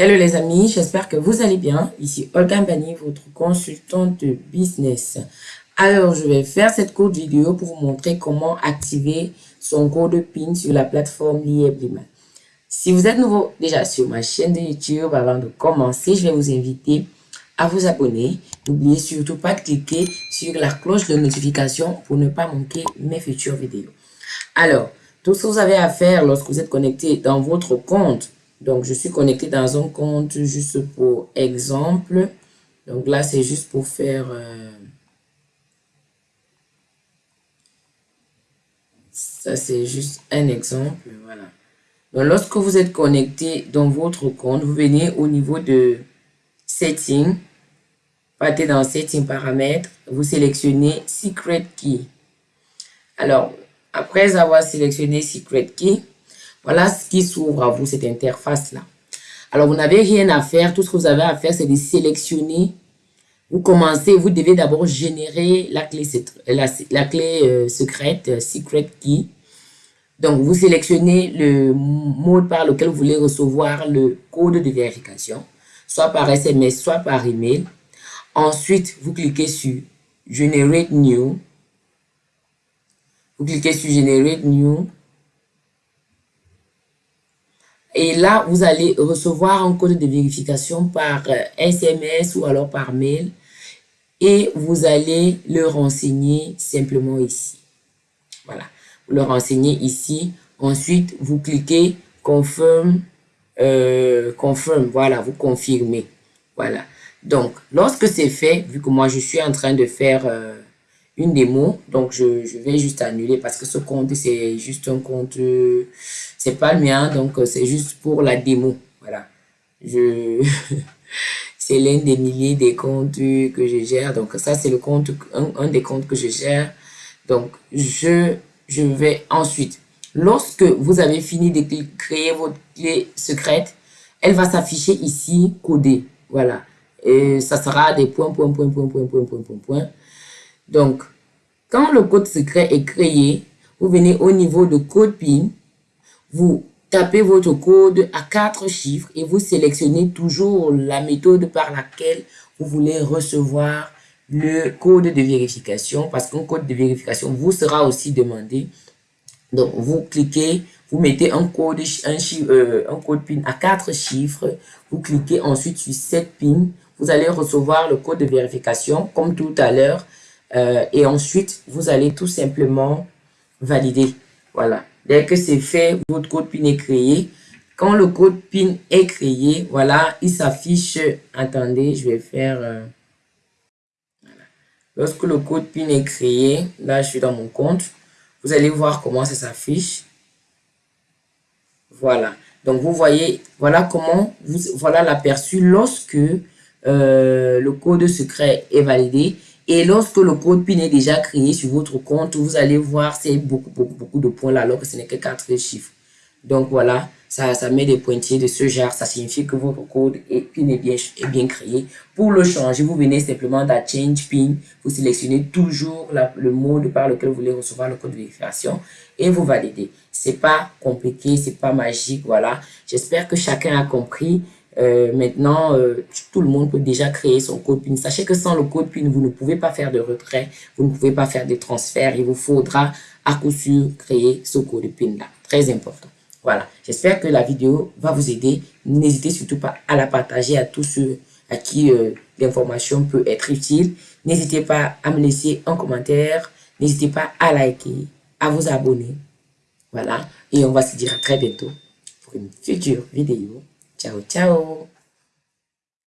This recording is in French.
Hello les amis, j'espère que vous allez bien. Ici Olga Mbani, votre consultante de business. Alors, je vais faire cette courte vidéo pour vous montrer comment activer son code PIN sur la plateforme Liebliman. Si vous êtes nouveau déjà sur ma chaîne de YouTube, avant de commencer, je vais vous inviter à vous abonner. N'oubliez surtout pas de cliquer sur la cloche de notification pour ne pas manquer mes futures vidéos. Alors, tout ce que vous avez à faire lorsque vous êtes connecté dans votre compte donc, je suis connecté dans un compte juste pour exemple. Donc là, c'est juste pour faire... Euh, ça, c'est juste un exemple. Voilà. Donc, lorsque vous êtes connecté dans votre compte, vous venez au niveau de Setting. Partez dans Setting paramètres. Vous sélectionnez Secret Key. Alors, après avoir sélectionné Secret Key, voilà ce qui s'ouvre à vous, cette interface-là. Alors, vous n'avez rien à faire. Tout ce que vous avez à faire, c'est de sélectionner. Vous commencez, vous devez d'abord générer la clé, euh, secrète, euh, secret key. Donc, vous sélectionnez le mode par lequel vous voulez recevoir le code de vérification, soit par SMS, soit par email. Ensuite, vous cliquez sur Generate New. Vous cliquez sur Generate New. Et là, vous allez recevoir un code de vérification par SMS euh, ou alors par mail. Et vous allez le renseigner simplement ici. Voilà. Vous le renseignez ici. Ensuite, vous cliquez Confirm. Euh, confirm. Voilà, vous confirmez. Voilà. Donc, lorsque c'est fait, vu que moi, je suis en train de faire... Euh, une démo. Donc, je, je, vais juste annuler parce que ce compte, c'est juste un compte, c'est pas le mien. Donc, c'est juste pour la démo. Voilà. Je, c'est l'un des milliers des comptes que je gère. Donc, ça, c'est le compte, un, des comptes que je gère. Donc, je, je vais ensuite, lorsque vous avez fini de créer votre clé secrète, elle va s'afficher ici, codée. Voilà. Et ça sera des points, points, points, points, points, points, points, points. Donc, quand le code secret est créé, vous venez au niveau de code PIN, vous tapez votre code à quatre chiffres et vous sélectionnez toujours la méthode par laquelle vous voulez recevoir le code de vérification parce qu'un code de vérification vous sera aussi demandé. Donc, vous cliquez, vous mettez un code, euh, PIN à quatre chiffres, vous cliquez ensuite sur cette PIN, vous allez recevoir le code de vérification comme tout à l'heure. Euh, et ensuite, vous allez tout simplement valider. Voilà. Dès que c'est fait, votre code PIN est créé. Quand le code PIN est créé, voilà, il s'affiche. Attendez, je vais faire... Euh, Lorsque le code PIN est créé, là, je suis dans mon compte. Vous allez voir comment ça s'affiche. Voilà. Donc, vous voyez, voilà comment, vous, voilà l'aperçu lorsque euh, le code secret est validé. Et lorsque le code PIN est déjà créé sur votre compte, vous allez voir c'est beaucoup, beaucoup, beaucoup de points là, alors que ce n'est que quatre chiffres. Donc voilà, ça, ça met des pointillés de ce genre. Ça signifie que votre code PIN est bien, est bien créé. Pour le changer, vous venez simplement dans Change PIN. Vous sélectionnez toujours le mode par lequel vous voulez recevoir le code de vérification et vous validez. C'est pas compliqué, c'est pas magique, voilà. J'espère que chacun a compris. Euh, maintenant, euh, tout le monde peut déjà créer son code PIN. Sachez que sans le code PIN, vous ne pouvez pas faire de retrait, vous ne pouvez pas faire de transfert. Il vous faudra à coup sûr créer ce code PIN-là. Très important. Voilà, j'espère que la vidéo va vous aider. N'hésitez surtout pas à la partager à tous ceux à qui euh, l'information peut être utile. N'hésitez pas à me laisser un commentaire. N'hésitez pas à liker, à vous abonner. Voilà, et on va se dire à très bientôt pour une future vidéo. Ciao, ciao